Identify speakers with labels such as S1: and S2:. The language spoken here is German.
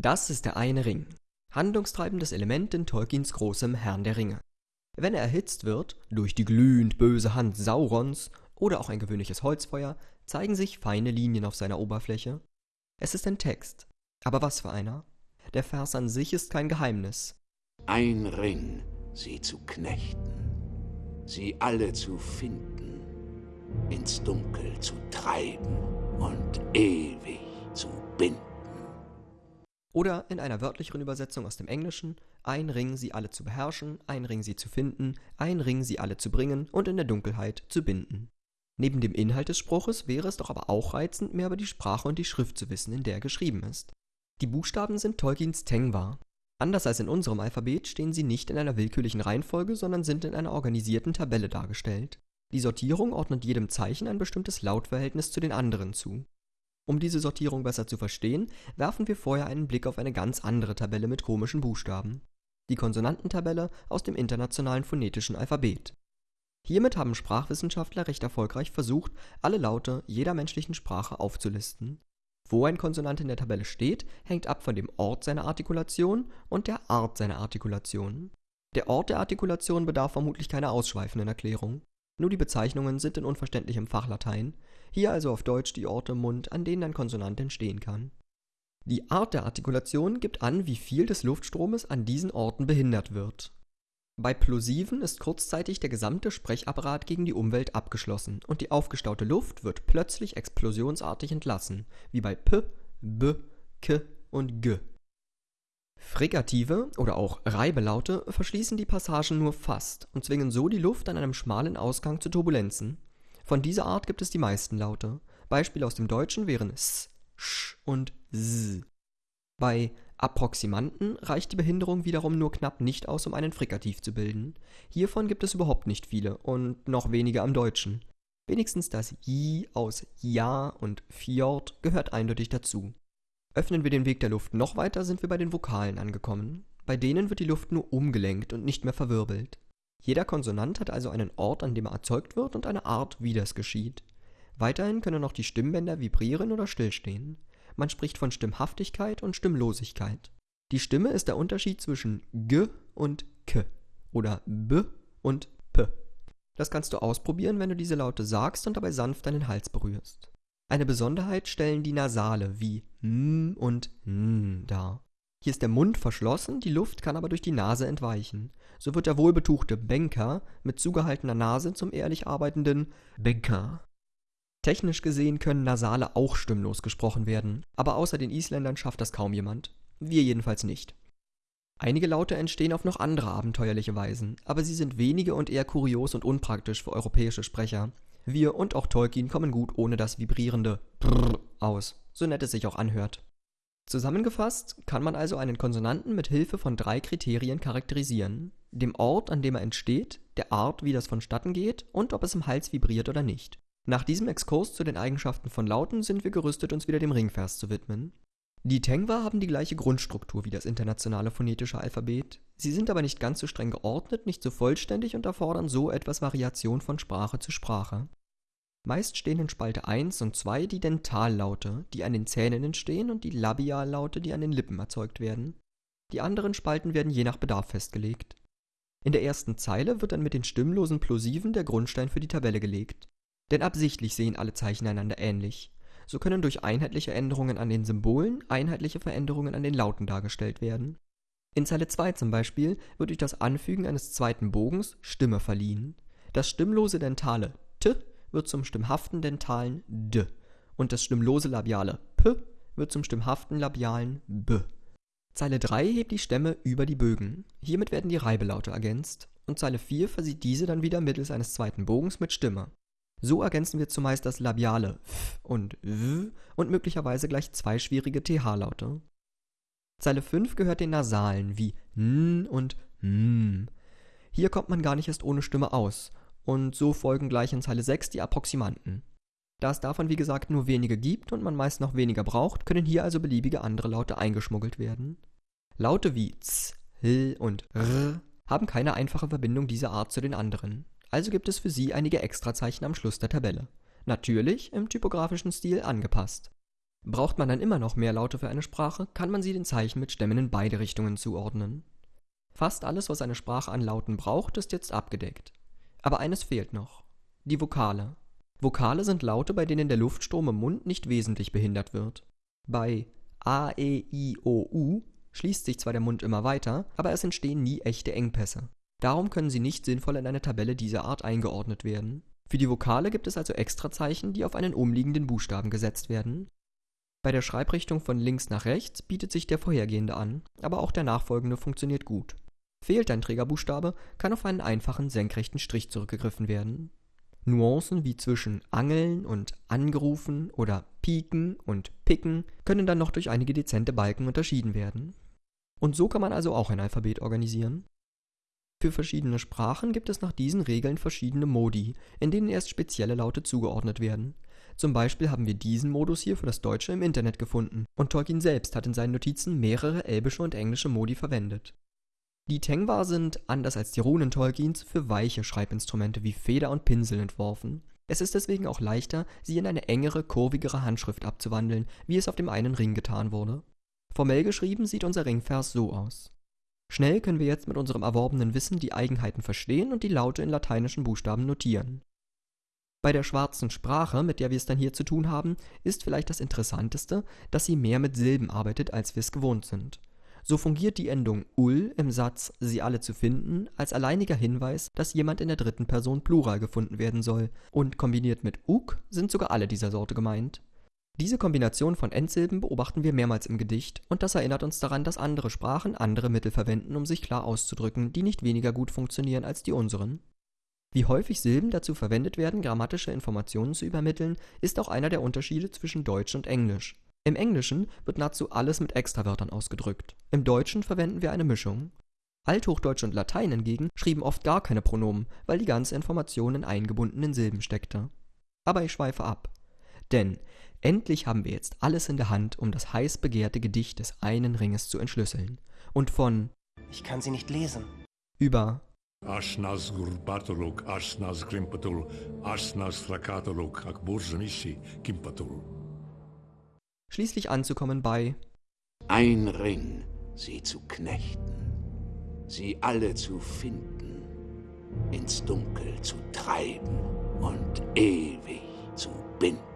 S1: Das ist der eine Ring. Handlungstreibendes Element in Tolkiens großem Herrn der Ringe. Wenn er erhitzt wird, durch die glühend böse Hand Saurons oder auch ein gewöhnliches Holzfeuer, zeigen sich feine Linien auf seiner Oberfläche. Es ist ein Text. Aber was für einer? Der Vers an sich ist kein Geheimnis.
S2: Ein Ring, sie zu knechten, sie alle zu finden, ins Dunkel zu treiben und ewig zu binden.
S1: Oder in einer wörtlicheren Übersetzung aus dem Englischen, ein Ring sie alle zu beherrschen, ein Ring sie zu finden, ein Ring sie alle zu bringen und in der Dunkelheit zu binden. Neben dem Inhalt des Spruches wäre es doch aber auch reizend, mehr über die Sprache und die Schrift zu wissen, in der er geschrieben ist. Die Buchstaben sind Tolkiens Tengwa. Anders als in unserem Alphabet stehen sie nicht in einer willkürlichen Reihenfolge, sondern sind in einer organisierten Tabelle dargestellt. Die Sortierung ordnet jedem Zeichen ein bestimmtes Lautverhältnis zu den anderen zu. Um diese Sortierung besser zu verstehen, werfen wir vorher einen Blick auf eine ganz andere Tabelle mit komischen Buchstaben. Die Konsonantentabelle aus dem Internationalen Phonetischen Alphabet. Hiermit haben Sprachwissenschaftler recht erfolgreich versucht, alle Laute jeder menschlichen Sprache aufzulisten. Wo ein Konsonant in der Tabelle steht, hängt ab von dem Ort seiner Artikulation und der Art seiner Artikulation. Der Ort der Artikulation bedarf vermutlich keiner ausschweifenden Erklärung. Nur die Bezeichnungen sind in unverständlichem Fachlatein, hier also auf Deutsch die Orte im Mund, an denen ein Konsonant entstehen kann. Die Art der Artikulation gibt an, wie viel des Luftstromes an diesen Orten behindert wird. Bei Plosiven ist kurzzeitig der gesamte Sprechapparat gegen die Umwelt abgeschlossen und die aufgestaute Luft wird plötzlich explosionsartig entlassen, wie bei p, b, k und g. Frigative oder auch Reibelaute verschließen die Passagen nur fast und zwingen so die Luft an einem schmalen Ausgang zu Turbulenzen, von dieser Art gibt es die meisten Laute. Beispiele aus dem Deutschen wären s, sch und s. Bei Approximanten reicht die Behinderung wiederum nur knapp nicht aus, um einen Frikativ zu bilden. Hiervon gibt es überhaupt nicht viele und noch weniger am Deutschen. Wenigstens das J aus Ja und Fjord gehört eindeutig dazu. Öffnen wir den Weg der Luft noch weiter, sind wir bei den Vokalen angekommen. Bei denen wird die Luft nur umgelenkt und nicht mehr verwirbelt. Jeder Konsonant hat also einen Ort, an dem er erzeugt wird und eine Art, wie das geschieht. Weiterhin können auch die Stimmbänder vibrieren oder stillstehen. Man spricht von Stimmhaftigkeit und Stimmlosigkeit. Die Stimme ist der Unterschied zwischen G und K oder B und P. Das kannst du ausprobieren, wenn du diese Laute sagst und dabei sanft deinen Hals berührst. Eine Besonderheit stellen die Nasale wie M und N dar. Hier ist der Mund verschlossen, die Luft kann aber durch die Nase entweichen. So wird der wohlbetuchte Banker mit zugehaltener Nase zum ehrlich arbeitenden Banker. Technisch gesehen können Nasale auch stimmlos gesprochen werden, aber außer den Isländern schafft das kaum jemand. Wir jedenfalls nicht. Einige Laute entstehen auf noch andere abenteuerliche Weisen, aber sie sind wenige und eher kurios und unpraktisch für europäische Sprecher. Wir und auch Tolkien kommen gut ohne das vibrierende Brrr aus, so nett es sich auch anhört. Zusammengefasst kann man also einen Konsonanten mit Hilfe von drei Kriterien charakterisieren: dem Ort, an dem er entsteht, der Art, wie das vonstatten geht und ob es im Hals vibriert oder nicht. Nach diesem Exkurs zu den Eigenschaften von Lauten sind wir gerüstet, uns wieder dem Ringvers zu widmen. Die Tengwa haben die gleiche Grundstruktur wie das internationale phonetische Alphabet, sie sind aber nicht ganz so streng geordnet, nicht so vollständig und erfordern so etwas Variation von Sprache zu Sprache Meist stehen in Spalte 1 und 2 die Dentallaute, die an den Zähnen entstehen, und die Labiallaute, die an den Lippen erzeugt werden. Die anderen Spalten werden je nach Bedarf festgelegt. In der ersten Zeile wird dann mit den stimmlosen Plosiven der Grundstein für die Tabelle gelegt. Denn absichtlich sehen alle Zeichen einander ähnlich. So können durch einheitliche Änderungen an den Symbolen einheitliche Veränderungen an den Lauten dargestellt werden. In Zeile 2 zum Beispiel wird durch das Anfügen eines zweiten Bogens Stimme verliehen. Das stimmlose dentale T wird zum stimmhaften dentalen d und das stimmlose Labiale p wird zum stimmhaften labialen b. Zeile 3 hebt die Stämme über die Bögen. Hiermit werden die Reibelaute ergänzt und Zeile 4 versieht diese dann wieder mittels eines zweiten Bogens mit Stimme. So ergänzen wir zumeist das Labiale f und w und möglicherweise gleich zwei schwierige th-Laute. Zeile 5 gehört den Nasalen wie n und m. Hier kommt man gar nicht erst ohne Stimme aus und so folgen gleich in Zeile 6 die Approximanten. Da es davon wie gesagt nur wenige gibt und man meist noch weniger braucht, können hier also beliebige andere Laute eingeschmuggelt werden. Laute wie z, l und r haben keine einfache Verbindung dieser Art zu den anderen, also gibt es für sie einige Extrazeichen am Schluss der Tabelle. Natürlich im typografischen Stil angepasst. Braucht man dann immer noch mehr Laute für eine Sprache, kann man sie den Zeichen mit Stämmen in beide Richtungen zuordnen. Fast alles, was eine Sprache an Lauten braucht, ist jetzt abgedeckt. Aber eines fehlt noch. Die Vokale. Vokale sind Laute, bei denen der Luftstrom im Mund nicht wesentlich behindert wird. Bei A, E, I, O, U schließt sich zwar der Mund immer weiter, aber es entstehen nie echte Engpässe. Darum können sie nicht sinnvoll in eine Tabelle dieser Art eingeordnet werden. Für die Vokale gibt es also Extrazeichen, die auf einen umliegenden Buchstaben gesetzt werden. Bei der Schreibrichtung von links nach rechts bietet sich der vorhergehende an, aber auch der nachfolgende funktioniert gut. Fehlt ein Trägerbuchstabe, kann auf einen einfachen senkrechten Strich zurückgegriffen werden. Nuancen wie zwischen Angeln und Angerufen oder Piken und Picken können dann noch durch einige dezente Balken unterschieden werden. Und so kann man also auch ein Alphabet organisieren. Für verschiedene Sprachen gibt es nach diesen Regeln verschiedene Modi, in denen erst spezielle Laute zugeordnet werden. Zum Beispiel haben wir diesen Modus hier für das Deutsche im Internet gefunden und Tolkien selbst hat in seinen Notizen mehrere elbische und englische Modi verwendet. Die Tengwa sind, anders als die Runen Tolkiens, für weiche Schreibinstrumente wie Feder und Pinsel entworfen. Es ist deswegen auch leichter, sie in eine engere, kurvigere Handschrift abzuwandeln, wie es auf dem einen Ring getan wurde. Formell geschrieben sieht unser Ringvers so aus. Schnell können wir jetzt mit unserem erworbenen Wissen die Eigenheiten verstehen und die Laute in lateinischen Buchstaben notieren. Bei der schwarzen Sprache, mit der wir es dann hier zu tun haben, ist vielleicht das Interessanteste, dass sie mehr mit Silben arbeitet, als wir es gewohnt sind. So fungiert die Endung ul im Satz sie alle zu finden als alleiniger Hinweis, dass jemand in der dritten Person Plural gefunden werden soll, und kombiniert mit uk sind sogar alle dieser Sorte gemeint. Diese Kombination von Endsilben beobachten wir mehrmals im Gedicht, und das erinnert uns daran, dass andere Sprachen andere Mittel verwenden, um sich klar auszudrücken, die nicht weniger gut funktionieren als die unseren. Wie häufig Silben dazu verwendet werden, grammatische Informationen zu übermitteln, ist auch einer der Unterschiede zwischen Deutsch und Englisch. Im Englischen wird nahezu alles mit Extrawörtern ausgedrückt. Im Deutschen verwenden wir eine Mischung. Althochdeutsch und Latein hingegen schrieben oft gar keine Pronomen, weil die ganze Information in eingebundenen Silben steckte. Aber ich schweife ab. Denn endlich haben wir jetzt alles in der Hand, um das heiß begehrte Gedicht des einen Ringes zu entschlüsseln. Und von
S3: Ich kann sie nicht lesen.
S1: über
S4: Ashnas Gurbatoluk, Ashnas Grimpatul, Ashnas Rakatoluk, Akburzanishi, Kimpatul.
S1: Schließlich anzukommen bei
S2: Ein Ring, sie zu knechten, sie alle zu finden, ins Dunkel zu treiben und ewig zu binden.